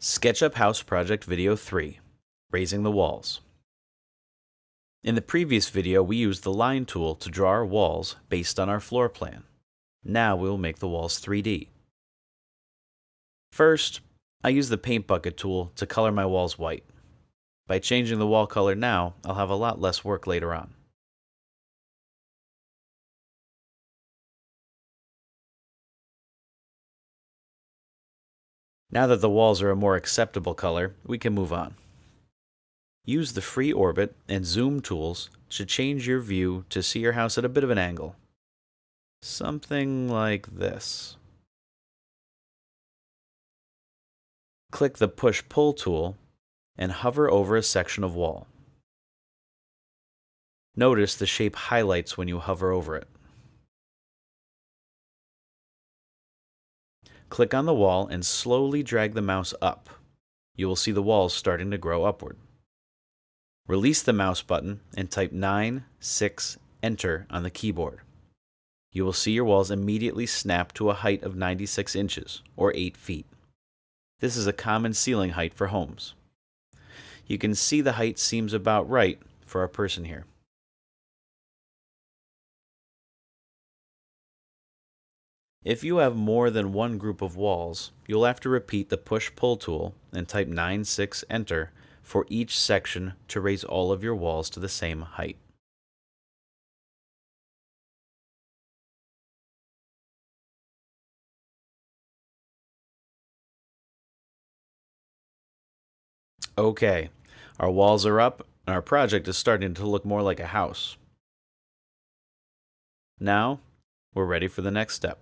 SketchUp House Project Video 3 Raising the Walls. In the previous video, we used the line tool to draw our walls based on our floor plan. Now we will make the walls 3D. First, I use the paint bucket tool to color my walls white. By changing the wall color now, I'll have a lot less work later on. Now that the walls are a more acceptable color, we can move on. Use the free orbit and zoom tools to change your view to see your house at a bit of an angle. Something like this. Click the push-pull tool and hover over a section of wall. Notice the shape highlights when you hover over it. Click on the wall and slowly drag the mouse up. You will see the walls starting to grow upward. Release the mouse button and type 9, 6, enter on the keyboard. You will see your walls immediately snap to a height of 96 inches, or 8 feet. This is a common ceiling height for homes. You can see the height seems about right for our person here. If you have more than one group of walls, you'll have to repeat the push-pull tool and type 96 enter for each section to raise all of your walls to the same height. Okay, our walls are up and our project is starting to look more like a house. Now, we're ready for the next step.